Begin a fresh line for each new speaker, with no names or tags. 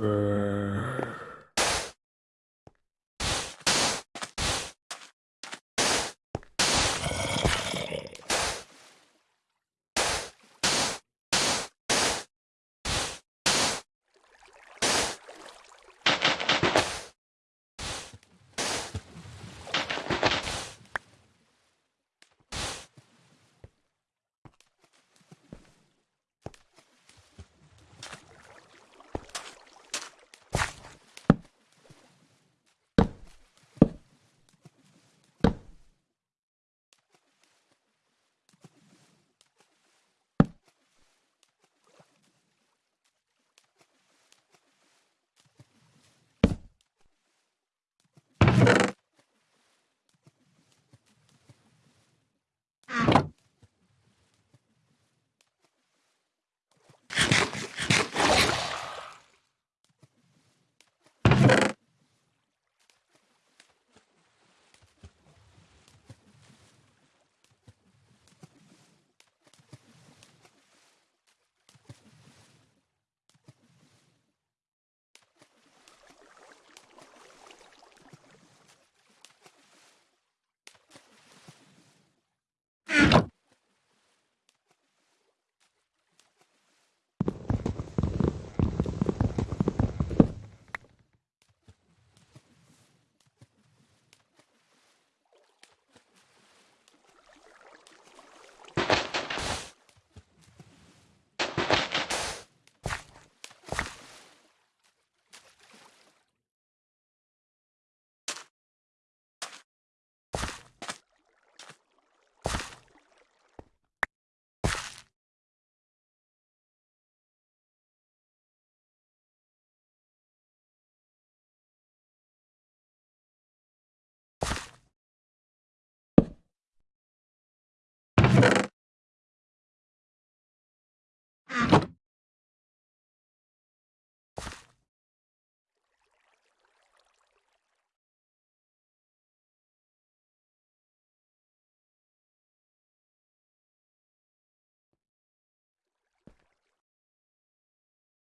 Uh...